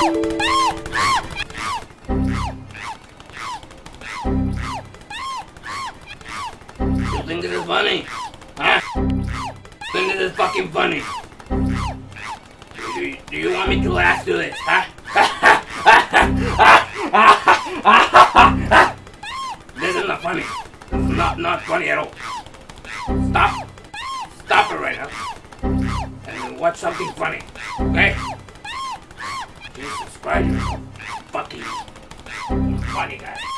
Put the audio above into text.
You think this is funny? Huh? Think this is fucking funny? Do you, do you want me to laugh through this, huh? this is not funny. It's not, not funny at all. Stop. Stop it right now. And watch something funny, okay? Please subscribe. Fucking funny guy.